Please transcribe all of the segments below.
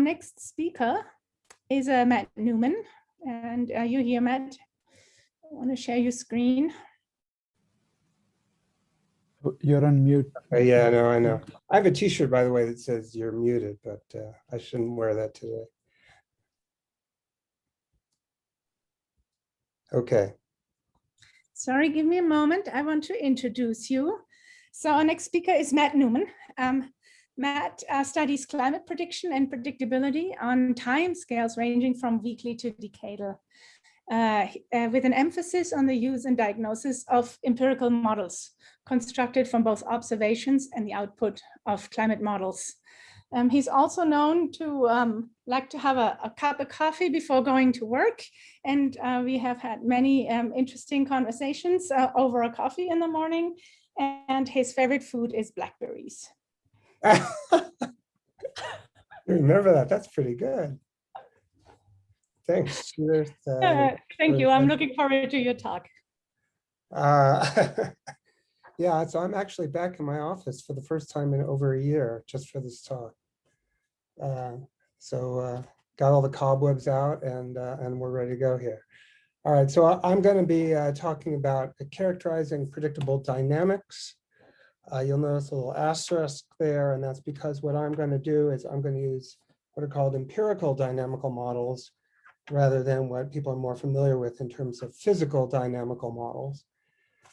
next speaker is uh, Matt Newman. And are you here, Matt? I want to share your screen. You're on mute. Uh, yeah, I know, I know. I have a t-shirt, by the way, that says you're muted, but uh, I shouldn't wear that today. Okay, Sorry, give me a moment. I want to introduce you. So our next speaker is Matt Newman. Um, Matt uh, studies climate prediction and predictability on time scales ranging from weekly to decadal, uh, uh, with an emphasis on the use and diagnosis of empirical models constructed from both observations and the output of climate models. Um, he's also known to um, like to have a, a, cup of coffee before going to work. And uh, we have had many um, interesting conversations uh, over a coffee in the morning. And his favorite food is blackberries. remember that. That's pretty good. Thanks. Cheers, uh, thank you. I'm looking forward to your talk. Uh, yeah, so I'm actually back in my office for the first time in over a year just for this talk. Uh, so uh, got all the cobwebs out and, uh, and we're ready to go here. All right, so I'm going to be uh, talking about characterizing predictable dynamics. Uh, you'll notice a little asterisk there, and that's because what I'm going to do is I'm going to use what are called empirical dynamical models rather than what people are more familiar with in terms of physical dynamical models.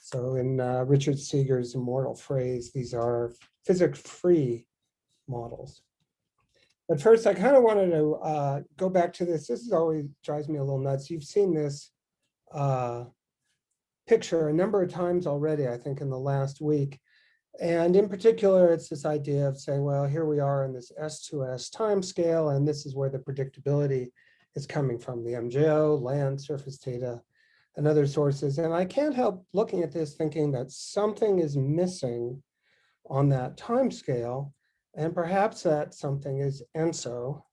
So in uh, Richard Seager's immortal phrase, these are physics-free models. But first, I kind of wanted to uh, go back to this. This is always drives me a little nuts. You've seen this uh, picture a number of times already, I think, in the last week. And in particular, it's this idea of saying, well, here we are in this S2S time scale, and this is where the predictability is coming from, the MJO, land, surface data, and other sources. And I can't help looking at this thinking that something is missing on that time scale and perhaps that something is ENSO,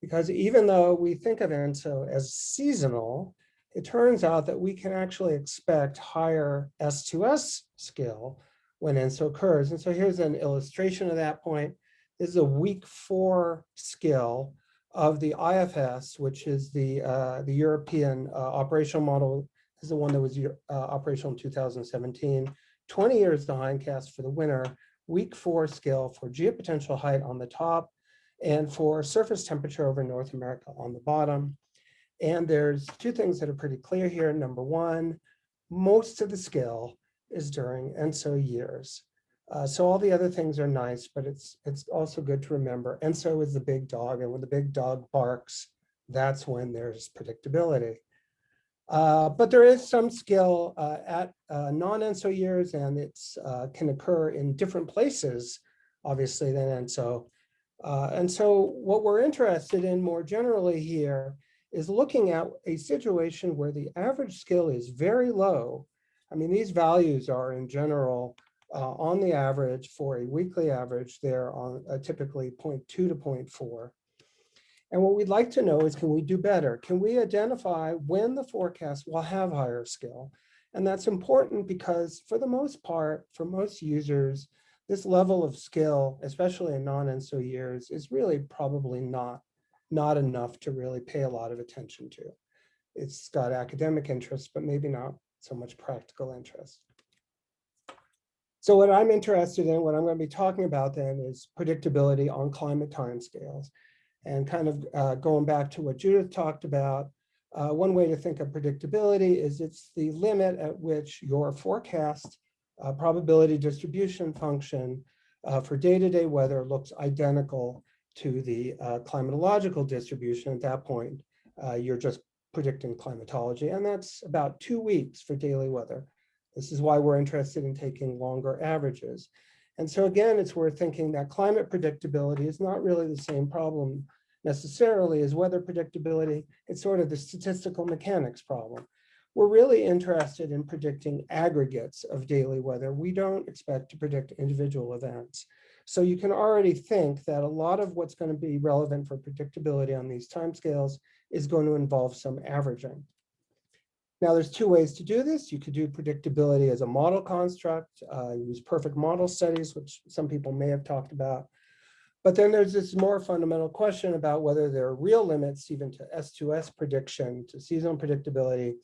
because even though we think of ENSO as seasonal, it turns out that we can actually expect higher S2S scale when ENSO occurs. And so here's an illustration of that point. This is a week four skill of the IFS, which is the, uh, the European uh, operational model. This is the one that was uh, operational in 2017, 20 years to hindcast for the winter week four scale for geopotential height on the top and for surface temperature over North America on the bottom. And there's two things that are pretty clear here. Number one, most of the scale is during ENSO years. Uh, so all the other things are nice, but it's it's also good to remember ENSO is the big dog, and when the big dog barks, that's when there's predictability. Uh, but there is some skill uh, at uh, non-ENSO years and it uh, can occur in different places, obviously, than ENSO. Uh, and so what we're interested in more generally here is looking at a situation where the average skill is very low. I mean, these values are in general uh, on the average for a weekly average, they're on uh, typically 0.2 to 0.4. And what we'd like to know is, can we do better? Can we identify when the forecast will have higher skill? And that's important because for the most part, for most users, this level of skill, especially in non-ENSO years, is really probably not, not enough to really pay a lot of attention to. It's got academic interest, but maybe not so much practical interest. So what I'm interested in, what I'm going to be talking about then is predictability on climate timescales. And kind of uh, going back to what Judith talked about, uh, one way to think of predictability is it's the limit at which your forecast uh, probability distribution function uh, for day-to-day -day weather looks identical to the uh, climatological distribution. At that point, uh, you're just predicting climatology, and that's about two weeks for daily weather. This is why we're interested in taking longer averages. And so again, it's worth thinking that climate predictability is not really the same problem necessarily as weather predictability. It's sort of the statistical mechanics problem. We're really interested in predicting aggregates of daily weather. We don't expect to predict individual events. So you can already think that a lot of what's going to be relevant for predictability on these timescales is going to involve some averaging. Now, there's two ways to do this. You could do predictability as a model construct, uh, use perfect model studies, which some people may have talked about. But then there's this more fundamental question about whether there are real limits even to S2S prediction, to seasonal predictability.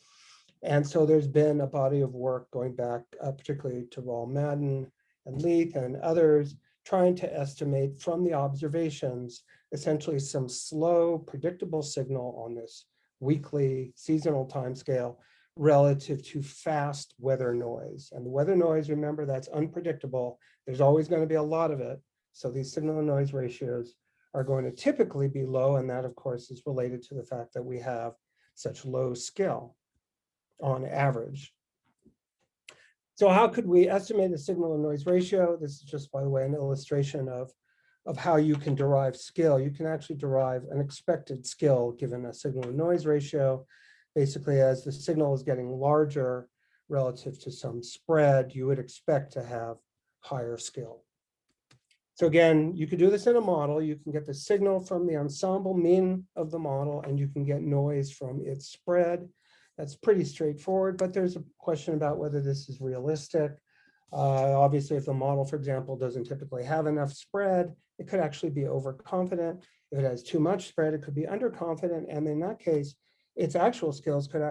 And so there's been a body of work going back, uh, particularly to Rawl Madden and Leith and others, trying to estimate from the observations, essentially some slow, predictable signal on this weekly seasonal timescale relative to fast weather noise. And the weather noise, remember, that's unpredictable. There's always going to be a lot of it. So these signal to noise ratios are going to typically be low. And that, of course, is related to the fact that we have such low skill on average. So how could we estimate the signal to noise ratio? This is just, by the way, an illustration of, of how you can derive skill. You can actually derive an expected skill given a signal to noise ratio. Basically, as the signal is getting larger relative to some spread, you would expect to have higher skill. So again, you could do this in a model. You can get the signal from the ensemble mean of the model, and you can get noise from its spread. That's pretty straightforward, but there's a question about whether this is realistic. Uh, obviously, if the model, for example, doesn't typically have enough spread, it could actually be overconfident. If it has too much spread, it could be underconfident. And in that case, its actual skills could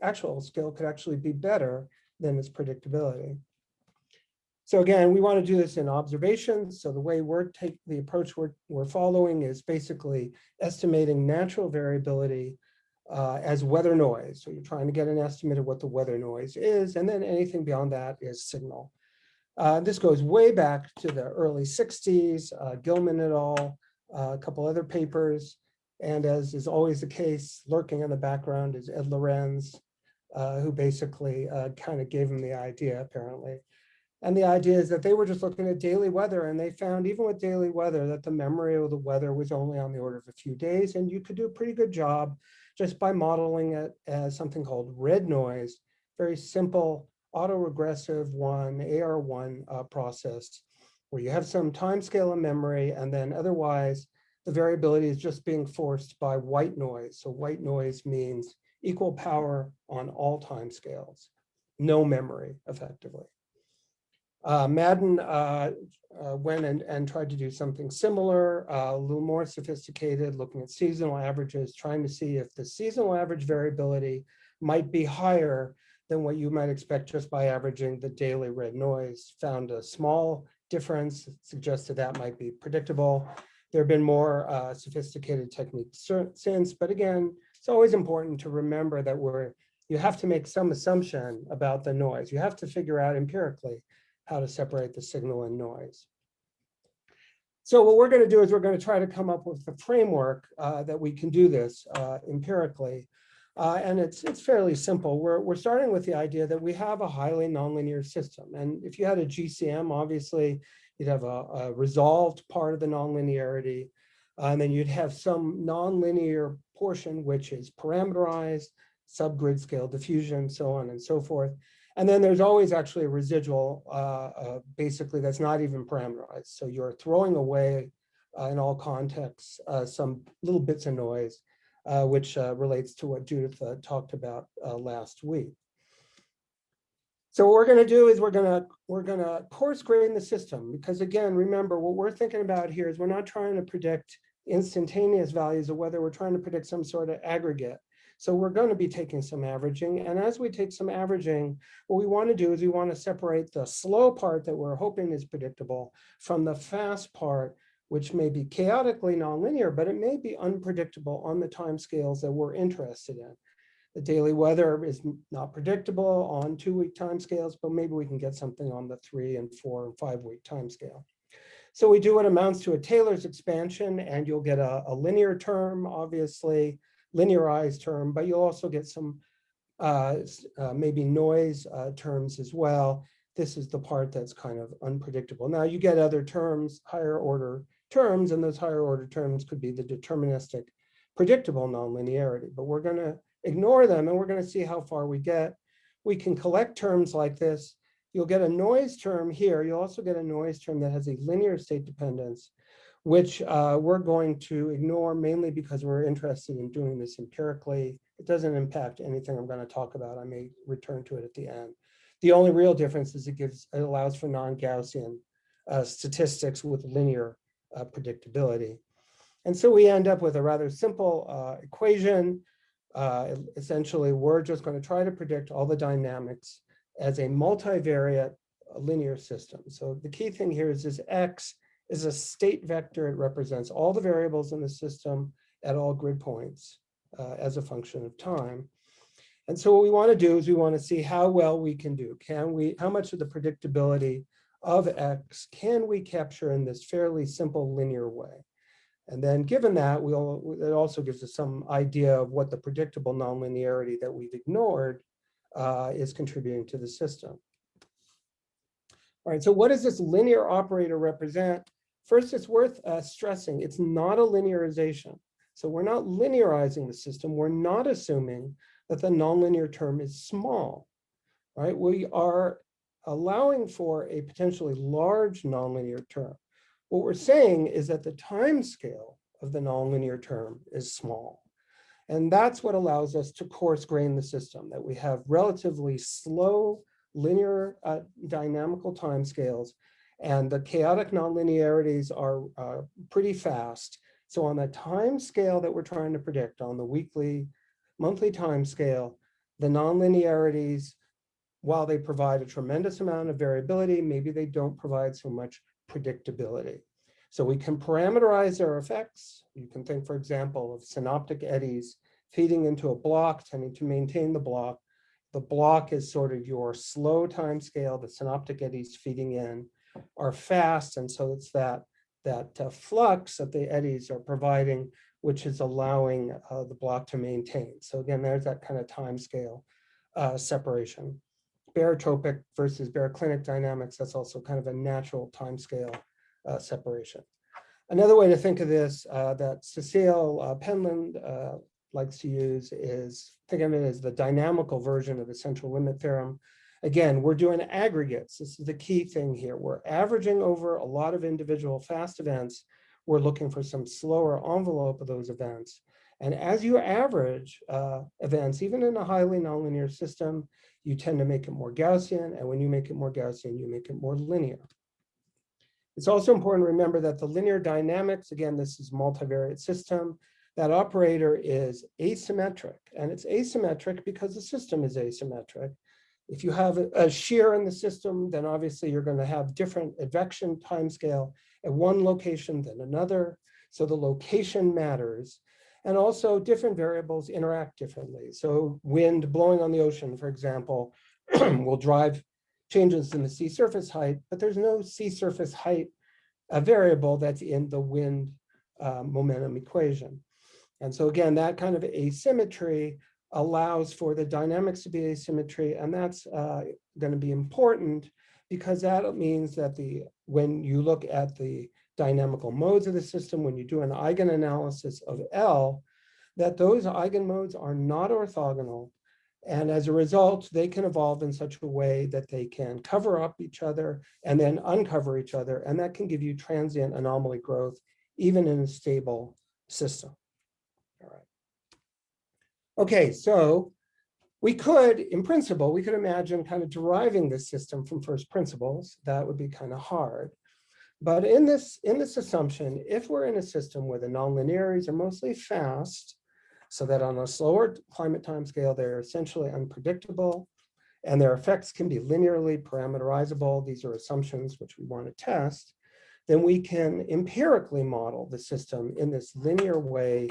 actual skill could actually be better than its predictability. So again, we want to do this in observations. So the way we're take the approach we're, we're following is basically estimating natural variability uh, as weather noise. So you're trying to get an estimate of what the weather noise is, and then anything beyond that is signal. Uh, this goes way back to the early 60s, uh, Gilman et al., uh, a couple other papers, and as is always the case, lurking in the background is Ed Lorenz, uh, who basically uh, kind of gave him the idea, apparently. And the idea is that they were just looking at daily weather and they found even with daily weather that the memory of the weather was only on the order of a few days and you could do a pretty good job just by modeling it as something called red noise, very simple autoregressive one, AR1 uh, process, where you have some time scale of memory and then otherwise the variability is just being forced by white noise. So white noise means equal power on all time scales, no memory effectively. Uh, Madden uh, uh, went and, and tried to do something similar, uh, a little more sophisticated, looking at seasonal averages, trying to see if the seasonal average variability might be higher than what you might expect just by averaging the daily red noise. Found a small difference, suggested that might be predictable. There have been more uh, sophisticated techniques since, but again, it's always important to remember that we're you have to make some assumption about the noise. You have to figure out empirically how to separate the signal and noise. So what we're going to do is we're going to try to come up with a framework uh, that we can do this uh, empirically. Uh, and it's it's fairly simple. We're, we're starting with the idea that we have a highly nonlinear system. And if you had a GCM, obviously, you'd have a, a resolved part of the nonlinearity. and then you'd have some nonlinear portion, which is parameterized, subgrid scale diffusion, so on and so forth. And then there's always actually a residual, uh, uh, basically that's not even parameterized. So you're throwing away uh, in all contexts uh, some little bits of noise, uh, which uh, relates to what Judith talked about last week. So what we're going to do is we're going to we're going to coarse grain the system because again, remember what we're thinking about here is we're not trying to predict instantaneous values of weather. We're trying to predict some sort of aggregate. So we're going to be taking some averaging. And as we take some averaging, what we want to do is we want to separate the slow part that we're hoping is predictable from the fast part, which may be chaotically nonlinear, but it may be unpredictable on the time scales that we're interested in. The daily weather is not predictable on two week time scales, but maybe we can get something on the three and four and five week time scale. So we do what amounts to a Taylor's expansion and you'll get a, a linear term, obviously, linearized term, but you'll also get some uh, uh, maybe noise uh, terms as well. This is the part that's kind of unpredictable. Now you get other terms, higher order terms, and those higher order terms could be the deterministic predictable nonlinearity, but we're gonna ignore them and we're gonna see how far we get. We can collect terms like this. You'll get a noise term here. You'll also get a noise term that has a linear state dependence which uh, we're going to ignore mainly because we're interested in doing this empirically. It doesn't impact anything I'm going to talk about. I may return to it at the end. The only real difference is it gives it allows for non-Gaussian uh, statistics with linear uh, predictability. And so we end up with a rather simple uh, equation. Uh, essentially, we're just going to try to predict all the dynamics as a multivariate linear system. So the key thing here is this X is a state vector. It represents all the variables in the system at all grid points uh, as a function of time. And so what we want to do is we want to see how well we can do. Can we, how much of the predictability of X can we capture in this fairly simple linear way? And then given that, we'll, it also gives us some idea of what the predictable nonlinearity that we've ignored uh, is contributing to the system. All right, so what does this linear operator represent? First, it's worth uh, stressing, it's not a linearization. So we're not linearizing the system. We're not assuming that the nonlinear term is small, right? We are allowing for a potentially large nonlinear term. What we're saying is that the time scale of the nonlinear term is small. And that's what allows us to coarse grain the system, that we have relatively slow linear uh, dynamical timescales, and the chaotic nonlinearities are uh, pretty fast. So on the time scale that we're trying to predict on the weekly, monthly time scale, the nonlinearities, while they provide a tremendous amount of variability, maybe they don't provide so much predictability. So we can parameterize their effects. You can think, for example, of synoptic eddies feeding into a block, tending to maintain the block. The block is sort of your slow time scale. The synoptic eddies feeding in are fast. And so it's that, that uh, flux that the eddies are providing, which is allowing uh, the block to maintain. So again, there's that kind of time scale uh, separation. Barotropic versus baroclinic dynamics, that's also kind of a natural time scale uh, separation. Another way to think of this uh, that Cecile uh, Penland uh, likes to use is, think of it as the dynamical version of the central limit theorem. Again, we're doing aggregates. This is the key thing here. We're averaging over a lot of individual fast events. We're looking for some slower envelope of those events. And as you average uh, events, even in a highly nonlinear system, you tend to make it more Gaussian. And when you make it more Gaussian, you make it more linear. It's also important to remember that the linear dynamics, again, this is multivariate system, that operator is asymmetric. And it's asymmetric because the system is asymmetric. If you have a shear in the system, then obviously you're going to have different advection timescale at one location than another. So the location matters. And also different variables interact differently. So wind blowing on the ocean, for example, will drive changes in the sea surface height, but there's no sea surface height a variable that's in the wind uh, momentum equation. And so again, that kind of asymmetry allows for the dynamics to be asymmetry, and that's uh, going to be important because that means that the when you look at the dynamical modes of the system, when you do an eigenanalysis of L, that those eigenmodes are not orthogonal. And as a result, they can evolve in such a way that they can cover up each other and then uncover each other. And that can give you transient anomaly growth, even in a stable system. All right. Okay, so we could, in principle, we could imagine kind of deriving this system from first principles. That would be kind of hard. But in this, in this assumption, if we're in a system where the nonlinearities are mostly fast, so that on a slower climate time scale, they're essentially unpredictable, and their effects can be linearly parameterizable. These are assumptions which we want to test. Then we can empirically model the system in this linear way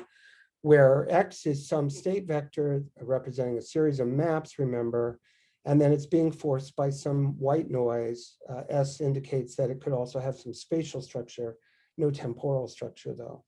where X is some state vector representing a series of maps, remember, and then it's being forced by some white noise. Uh, S indicates that it could also have some spatial structure, no temporal structure though.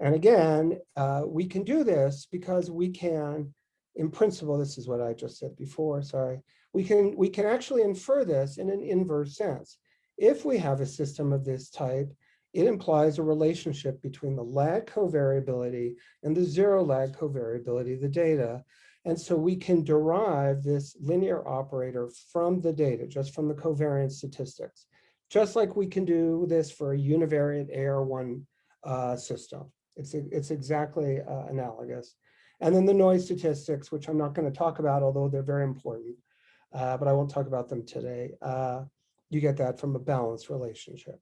And again, uh, we can do this because we can, in principle, this is what I just said before, sorry, we can, we can actually infer this in an inverse sense. If we have a system of this type, it implies a relationship between the lag covariability and the zero lag covariability of the data. And so we can derive this linear operator from the data, just from the covariance statistics, just like we can do this for a univariate AR1 uh, system. It's, it's exactly uh, analogous. And then the noise statistics, which I'm not going to talk about, although they're very important, uh, but I won't talk about them today. Uh, you get that from a balanced relationship.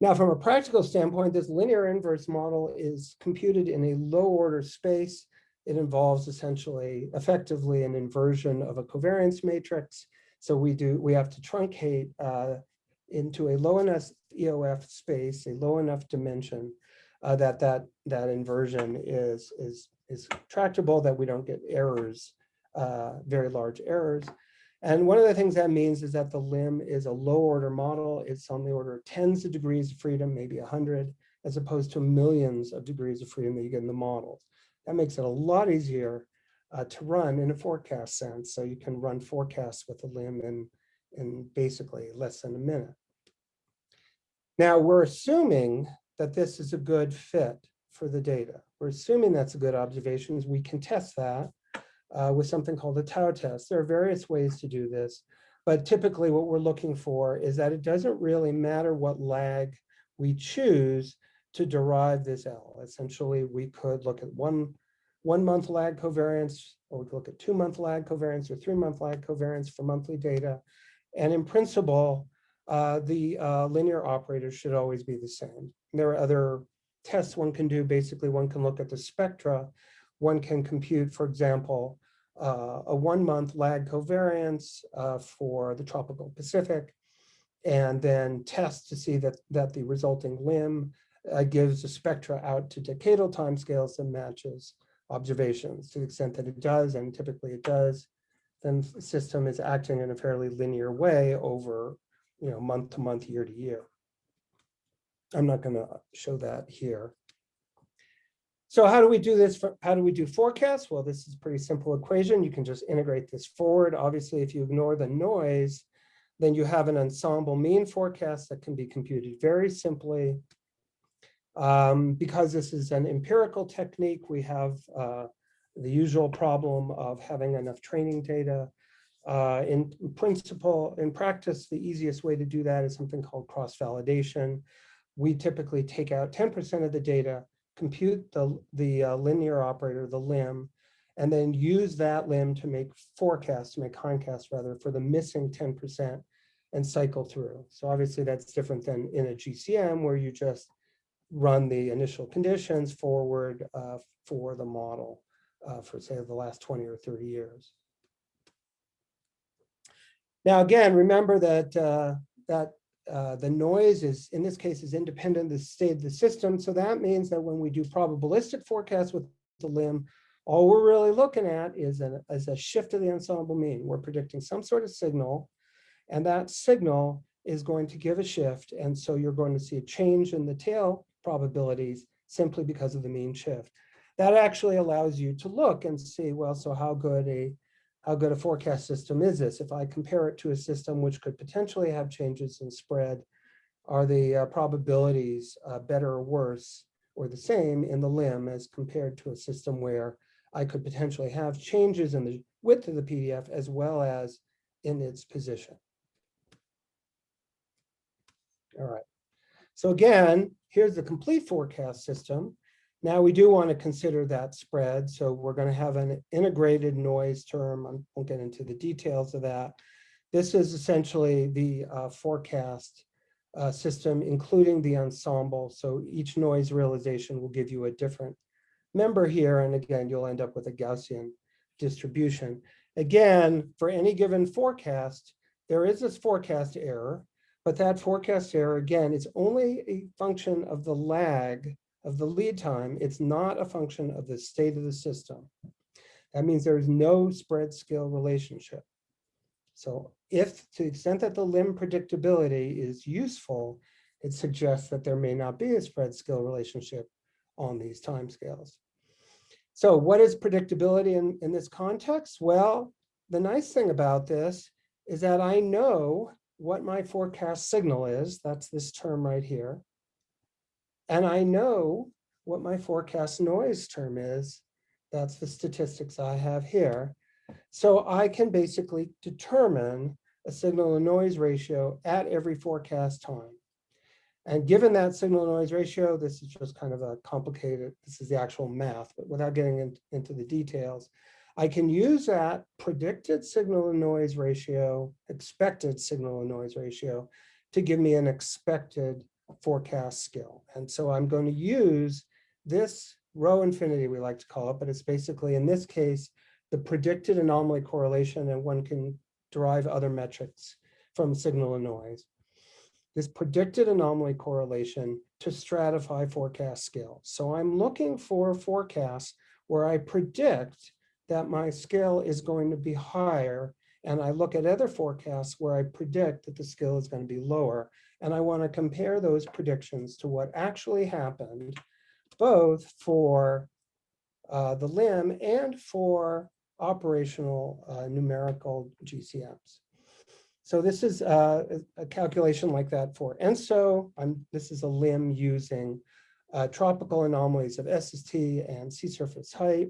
Now, from a practical standpoint, this linear inverse model is computed in a low order space. It involves essentially effectively an inversion of a covariance matrix. So we do we have to truncate uh, into a low enough EOF space, a low enough dimension uh, that that that inversion is is is tractable, that we don't get errors, uh, very large errors. And one of the things that means is that the LIM is a low order model. It's on the order of tens of degrees of freedom, maybe a hundred, as opposed to millions of degrees of freedom that you get in the models. That makes it a lot easier uh, to run in a forecast sense. So you can run forecasts with a LIM in, in basically less than a minute. Now we're assuming that this is a good fit for the data. We're assuming that's a good observation. We can test that uh, with something called a tau test. There are various ways to do this, but typically what we're looking for is that it doesn't really matter what lag we choose to derive this L. Essentially, we could look at one, one month lag covariance, or we could look at two month lag covariance or three month lag covariance for monthly data. And in principle, uh, the uh, linear operators should always be the same. There are other tests one can do. Basically, one can look at the spectra. One can compute, for example, uh, a one month lag covariance uh, for the tropical Pacific, and then test to see that, that the resulting LIM uh, gives a spectra out to decadal timescales that matches observations to the extent that it does, and typically it does, then the system is acting in a fairly linear way over you know, month to month, year to year. I'm not going to show that here. So how do we do this? For, how do we do forecasts? Well, this is a pretty simple equation. You can just integrate this forward. Obviously, if you ignore the noise, then you have an ensemble mean forecast that can be computed very simply. Um, because this is an empirical technique, we have uh, the usual problem of having enough training data. Uh, in principle, in practice, the easiest way to do that is something called cross-validation. We typically take out 10% of the data compute the, the uh, linear operator, the LIM, and then use that LIM to make forecasts, to make hindcasts rather, for the missing 10% and cycle through. So obviously that's different than in a GCM where you just run the initial conditions forward uh, for the model uh, for say the last 20 or 30 years. Now, again, remember that uh, that uh, the noise is, in this case, is independent of the state of the system. So that means that when we do probabilistic forecasts with the LIM, all we're really looking at is a, is a shift of the ensemble mean. We're predicting some sort of signal, and that signal is going to give a shift. And so you're going to see a change in the tail probabilities simply because of the mean shift. That actually allows you to look and see, well, so how good a how good a forecast system is this? If I compare it to a system which could potentially have changes in spread, are the uh, probabilities uh, better or worse or the same in the LIM as compared to a system where I could potentially have changes in the width of the PDF as well as in its position. All right. So again, here's the complete forecast system. Now we do want to consider that spread. So we're going to have an integrated noise term. I won't get into the details of that. This is essentially the uh, forecast uh, system, including the ensemble. So each noise realization will give you a different member here. And again, you'll end up with a Gaussian distribution. Again, for any given forecast, there is this forecast error, but that forecast error, again, it's only a function of the lag of the lead time, it's not a function of the state of the system. That means there is no spread scale relationship. So if to the extent that the LIM predictability is useful, it suggests that there may not be a spread scale relationship on these time scales. So what is predictability in, in this context? Well, the nice thing about this is that I know what my forecast signal is. That's this term right here. And I know what my forecast noise term is. That's the statistics I have here. So I can basically determine a signal to noise ratio at every forecast time. And given that signal to noise ratio, this is just kind of a complicated, this is the actual math, but without getting in, into the details, I can use that predicted signal to noise ratio, expected signal to noise ratio, to give me an expected forecast skill. And so I'm going to use this row infinity, we like to call it, but it's basically, in this case, the predicted anomaly correlation, and one can derive other metrics from signal and noise. This predicted anomaly correlation to stratify forecast skill. So I'm looking for forecasts where I predict that my skill is going to be higher and I look at other forecasts where I predict that the skill is going to be lower. And I want to compare those predictions to what actually happened, both for uh, the LIM and for operational uh, numerical GCMs. So this is uh, a calculation like that for ENSO. I'm, this is a LIM using uh, tropical anomalies of SST and sea surface height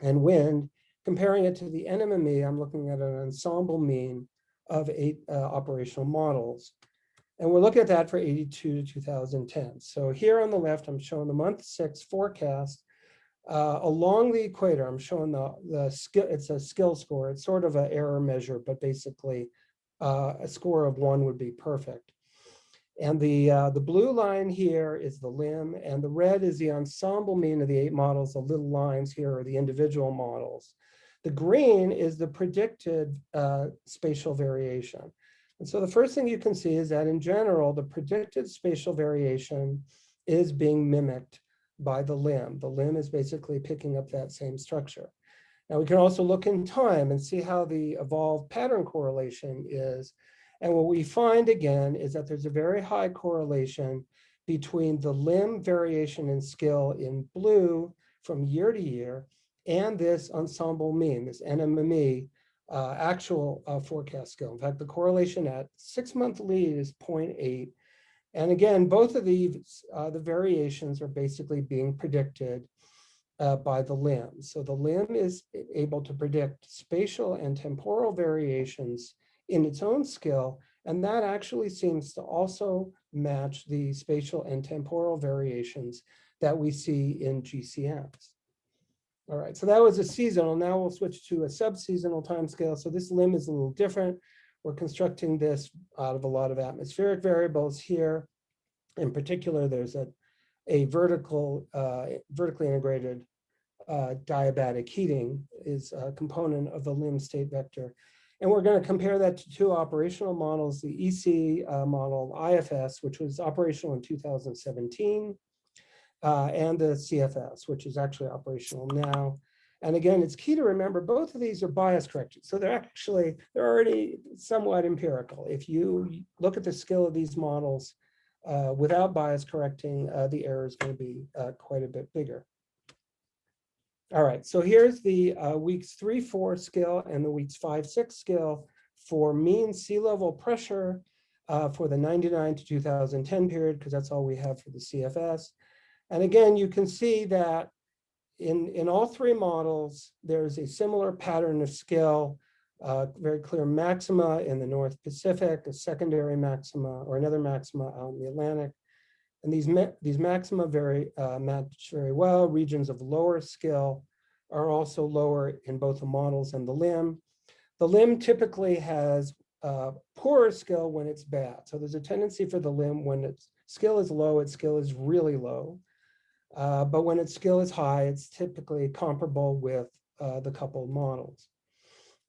and wind. Comparing it to the NMME, I'm looking at an ensemble mean of eight uh, operational models. And we're looking at that for 82 to 2010. So here on the left, I'm showing the month six forecast uh, along the equator. I'm showing the, the skill, it's a skill score. It's sort of an error measure, but basically uh, a score of one would be perfect. And the, uh, the blue line here is the LIM and the red is the ensemble mean of the eight models. The little lines here are the individual models. The green is the predicted uh, spatial variation. And so the first thing you can see is that in general, the predicted spatial variation is being mimicked by the LIM. The LIM is basically picking up that same structure. Now we can also look in time and see how the evolved pattern correlation is. And what we find again is that there's a very high correlation between the LIM variation in skill in blue from year to year and this ensemble mean, this NMME, uh, actual uh, forecast skill. In fact, the correlation at six month lead is 0.8. And again, both of these, uh, the variations are basically being predicted uh, by the LIM. So the LIM is able to predict spatial and temporal variations in its own skill. And that actually seems to also match the spatial and temporal variations that we see in GCMs. All right, so that was a seasonal. Now we'll switch to a subseasonal timescale. So this LIM is a little different. We're constructing this out of a lot of atmospheric variables here. In particular, there's a, a vertical, uh, vertically integrated uh, diabatic heating is a component of the LIM state vector. And we're going to compare that to two operational models, the EC uh, model IFS, which was operational in 2017, uh, and the CFS, which is actually operational now. And again, it's key to remember both of these are bias corrected. So they're actually, they're already somewhat empirical. If you look at the skill of these models uh, without bias correcting, uh, the error is going to be uh, quite a bit bigger. All right, so here's the uh, weeks three, four skill and the weeks five, six skill for mean sea level pressure uh, for the 99 to 2010 period, because that's all we have for the CFS. And again, you can see that in, in all three models, there's a similar pattern of skill, uh, very clear maxima in the North Pacific, a secondary maxima or another maxima out in the Atlantic. And these, these maxima very uh, match very well. Regions of lower skill are also lower in both the models and the LIM. The LIM typically has uh, poorer skill when it's bad. So there's a tendency for the LIM when its skill is low, its skill is really low. Uh, but when its skill is high, it's typically comparable with uh, the coupled models.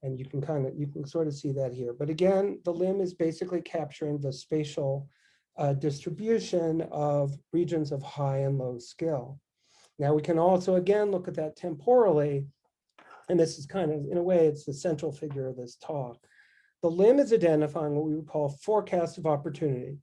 And you can kind of, you can sort of see that here. But again, the LIM is basically capturing the spatial uh, distribution of regions of high and low skill. Now we can also, again, look at that temporally. And this is kind of, in a way, it's the central figure of this talk. The LIM is identifying what we would call forecast of opportunity.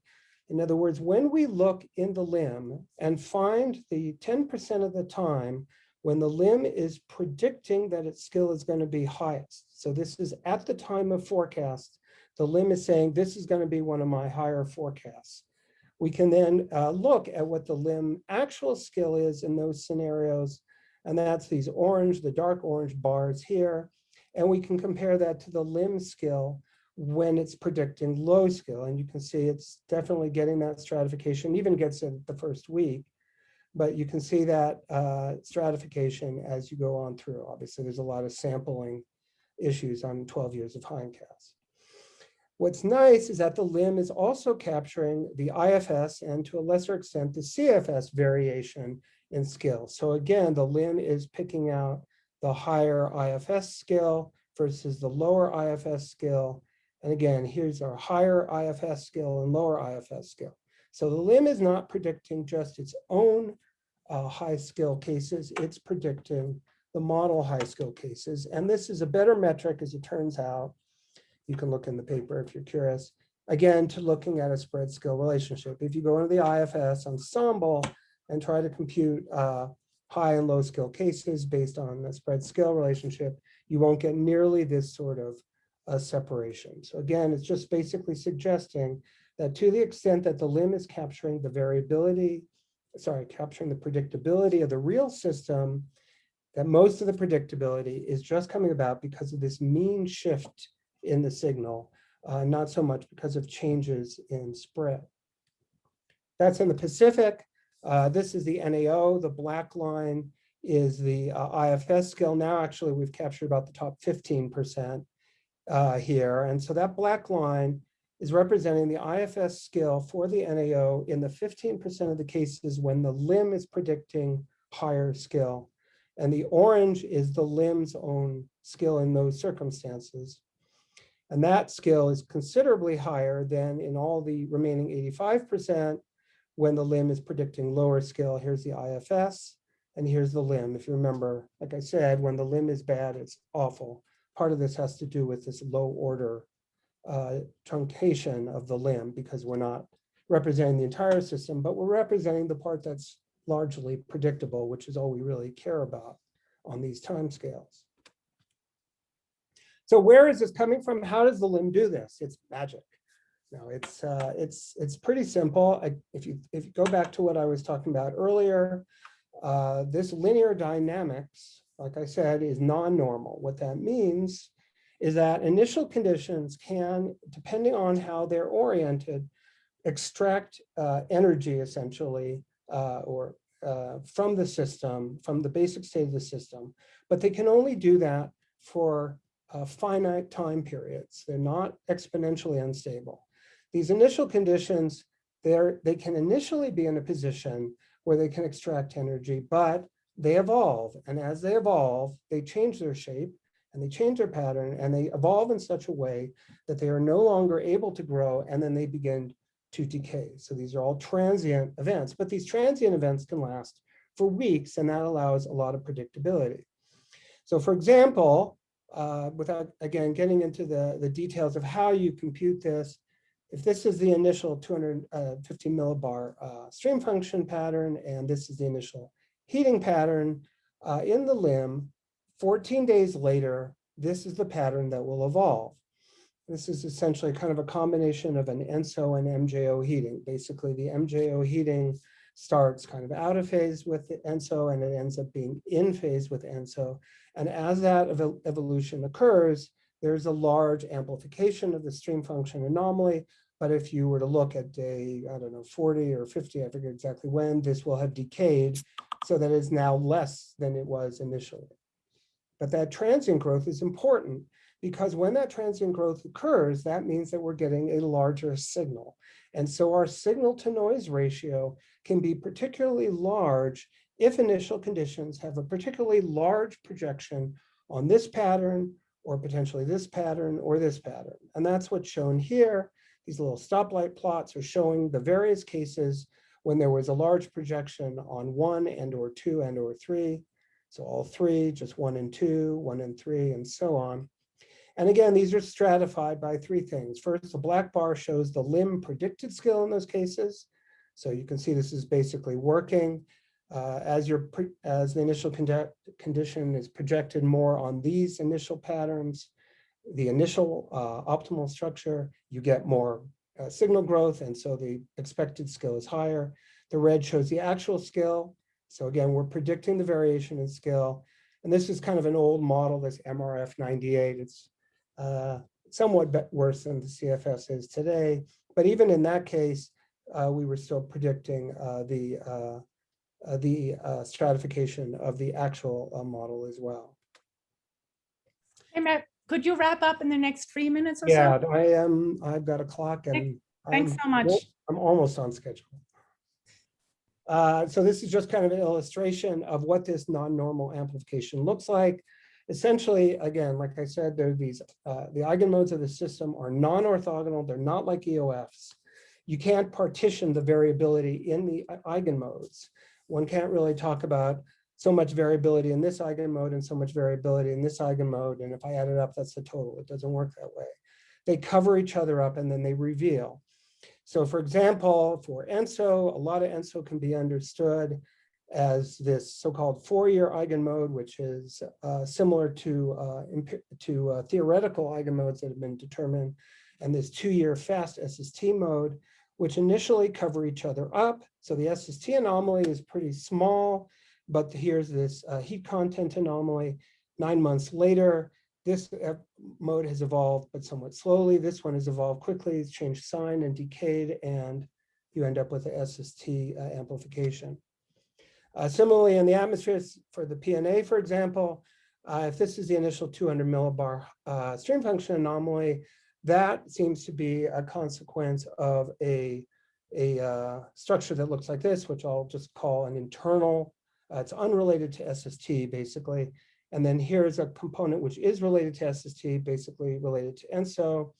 In other words, when we look in the LIM and find the 10% of the time when the LIM is predicting that its skill is going to be highest. So this is at the time of forecast, the LIM is saying this is going to be one of my higher forecasts. We can then uh, look at what the LIM actual skill is in those scenarios. And that's these orange, the dark orange bars here. And we can compare that to the LIM skill when it's predicting low skill. And you can see it's definitely getting that stratification, even gets it the first week. But you can see that uh, stratification as you go on through. Obviously, there's a lot of sampling issues on 12 years of hindcast. What's nice is that the LIM is also capturing the IFS and to a lesser extent, the CFS variation in skill. So again, the LIM is picking out the higher IFS skill versus the lower IFS skill. And again, here's our higher IFS skill and lower IFS skill. So the LIM is not predicting just its own uh, high skill cases, it's predicting the model high skill cases. And this is a better metric as it turns out. You can look in the paper if you're curious. Again, to looking at a spread skill relationship. If you go into the IFS ensemble and try to compute uh, high and low skill cases based on the spread skill relationship, you won't get nearly this sort of uh, separation. So again, it's just basically suggesting that to the extent that the LIM is capturing the variability, sorry, capturing the predictability of the real system, that most of the predictability is just coming about because of this mean shift in the signal, uh, not so much because of changes in spread. That's in the Pacific. Uh, this is the NAO. The black line is the uh, IFS skill. Now, actually, we've captured about the top 15% uh, here. And so that black line is representing the IFS skill for the NAO in the 15% of the cases when the LIM is predicting higher skill. And the orange is the LIM's own skill in those circumstances. And that skill is considerably higher than in all the remaining 85% when the LIM is predicting lower skill. Here's the IFS and here's the LIM. If you remember, like I said, when the LIM is bad, it's awful. Part of this has to do with this low order uh, truncation of the LIM because we're not representing the entire system, but we're representing the part that's largely predictable, which is all we really care about on these timescales. So where is this coming from? How does the LIM do this? It's magic. No, it's uh, it's it's pretty simple. I, if you if you go back to what I was talking about earlier, uh, this linear dynamics, like I said, is non-normal. What that means is that initial conditions can, depending on how they're oriented, extract uh, energy essentially, uh, or uh, from the system, from the basic state of the system, but they can only do that for uh, finite time periods. They're not exponentially unstable. These initial conditions, they can initially be in a position where they can extract energy, but they evolve. And as they evolve, they change their shape and they change their pattern and they evolve in such a way that they are no longer able to grow and then they begin to decay. So these are all transient events, but these transient events can last for weeks and that allows a lot of predictability. So for example, uh, without, again, getting into the, the details of how you compute this, if this is the initial 250 uh, millibar uh, stream function pattern, and this is the initial heating pattern uh, in the LIM, 14 days later, this is the pattern that will evolve. This is essentially kind of a combination of an ENSO and MJO heating. Basically, the MJO heating starts kind of out of phase with ENSO and it ends up being in phase with ENSO. And as that ev evolution occurs, there's a large amplification of the stream function anomaly. But if you were to look at day, I don't know, 40 or 50, I forget exactly when, this will have decayed so that it's now less than it was initially. But that transient growth is important because when that transient growth occurs, that means that we're getting a larger signal. And so our signal to noise ratio can be particularly large if initial conditions have a particularly large projection on this pattern or potentially this pattern or this pattern. And that's what's shown here. These little stoplight plots are showing the various cases when there was a large projection on one and or two and or three. So all three, just one and two, one and three, and so on. And again, these are stratified by three things. First, the black bar shows the LIM predicted skill in those cases. So you can see this is basically working uh, as your as the initial condi condition is projected more on these initial patterns, the initial uh, optimal structure, you get more uh, signal growth, and so the expected skill is higher. The red shows the actual skill. So again, we're predicting the variation in skill. And this is kind of an old model, this MRF 98. It's uh, somewhat worse than the CFS is today. But even in that case, uh, we were still predicting uh, the uh, uh, the stratification of the actual model as well. Hey, Matt, could you wrap up in the next three minutes or Yeah, so? I am, I've got a clock and. Thanks I'm so much. I'm almost on schedule. Uh, so this is just kind of an illustration of what this non-normal amplification looks like. Essentially, again, like I said, there are these, uh, the eigenmodes of the system are non-orthogonal. They're not like EOFs. You can't partition the variability in the i- eigenmodes. One can't really talk about so much variability in this eigenmode and so much variability in this eigenmode. And if I add it up, that's the total. It doesn't work that way. They cover each other up and then they reveal. So for example, for ENSO, a lot of ENSO can be understood as this so-called four-year eigenmode, which is uh, similar to, uh, to uh, theoretical eigenmodes that have been determined, and this two-year fast SST mode, which initially cover each other up. So the SST anomaly is pretty small, but here's this uh, heat content anomaly. Nine months later, this mode has evolved, but somewhat slowly. This one has evolved quickly, it's changed sign and decayed, and you end up with a SST uh, amplification. Uh, Similarly, in the atmosphere for the PNA, for example, uh, if this is the initial 200 millibar uh, stream function anomaly, that seems to be a consequence of a, a uh, structure that looks like this, which I'll just call an internal. uh, It's unrelated to SST, basically. And then here's a component which is related to SST, basically related to ENSO.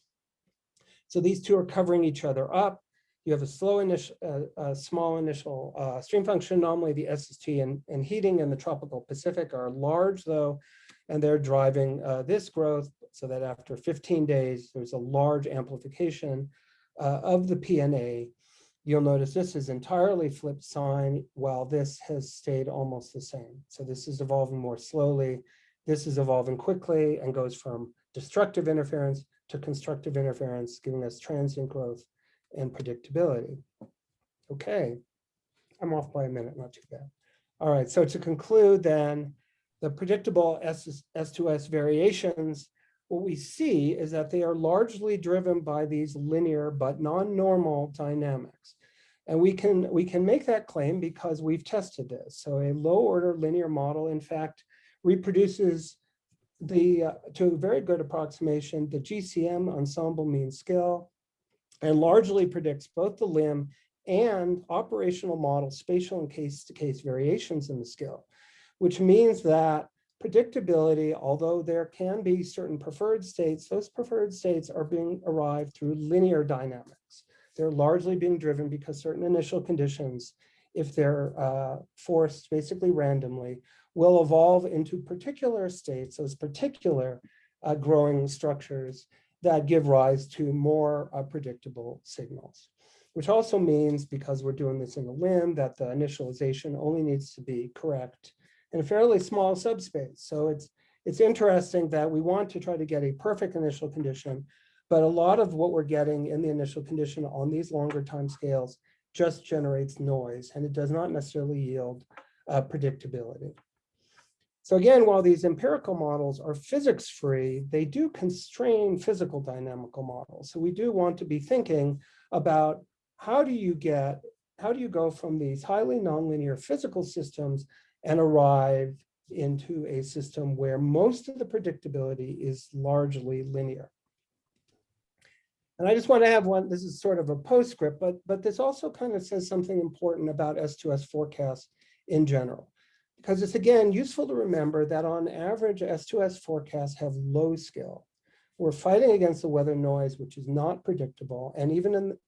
So these two are covering each other up. You have a slow initial, uh, a small initial uh, stream function anomaly. The SST and, and heating in the tropical Pacific are large though, and they're driving uh, this growth so that after 15 days, there's a large amplification uh, of the PNA. You'll notice this is entirely flipped sign while this has stayed almost the same. So this is evolving more slowly. This is evolving quickly and goes from destructive interference to constructive interference, giving us transient growth and predictability. Okay, I'm off by a minute, not too bad. All right, so to conclude then, the predictable S S2S variations, what we see is that they are largely driven by these linear but non-normal dynamics. And we can, we can make that claim because we've tested this. So a low order linear model, in fact, reproduces the, uh, to a very good approximation, the GCM ensemble mean scale and largely predicts both the LIM and operational model spatial and case-to-case variations in the skill, which means that predictability, although there can be certain preferred states, those preferred states are being arrived through linear dynamics. They're largely being driven because certain initial conditions, if they're uh, forced basically randomly, will evolve into particular states, those particular uh, growing structures that give rise to more uh, predictable signals, which also means because we're doing this in the LIM that the initialization only needs to be correct in a fairly small subspace. So it's, it's interesting that we want to try to get a perfect initial condition, but a lot of what we're getting in the initial condition on these longer time scales just generates noise and it does not necessarily yield uh, predictability. So again, while these empirical models are physics free, they do constrain physical dynamical models. So we do want to be thinking about how do you get, how do you go from these highly nonlinear physical systems and arrive into a system where most of the predictability is largely linear. And I just want to have one, this is sort of a postscript, but, but this also kind of says something important about S2S forecasts in general. Because it's again useful to remember that on average S2S forecasts have low skill. We're fighting against the weather noise, which is not predictable. And even in,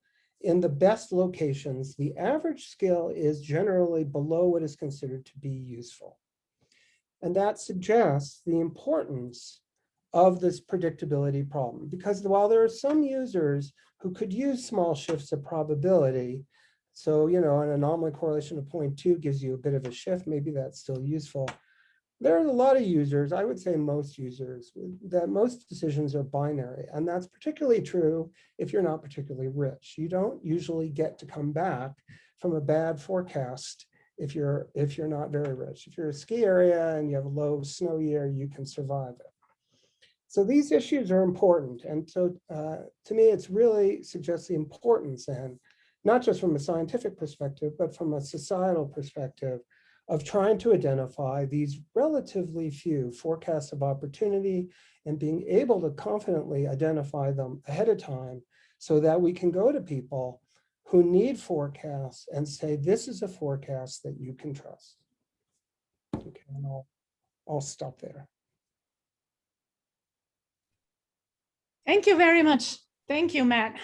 in the best locations, the average skill is generally below what is considered to be useful. And that suggests the importance of this predictability problem, because while there are some users who could use small shifts of probability, so, you know, an anomaly correlation of 0.2 gives you a bit of a shift, maybe that's still useful. There are a lot of users, I would say most users, that most decisions are binary. And that's particularly true if you're not particularly rich. You don't usually get to come back from a bad forecast if you're if you're not very rich. If you're a ski area and you have a low snow year, you can survive it. So these issues are important. And so uh, to me, it's really suggests the importance and not just from a scientific perspective, but from a societal perspective of trying to identify these relatively few forecasts of opportunity and being able to confidently identify them ahead of time so that we can go to people who need forecasts and say, this is a forecast that you can trust. Okay, and I'll, I'll stop there. Thank you very much. Thank you, Matt.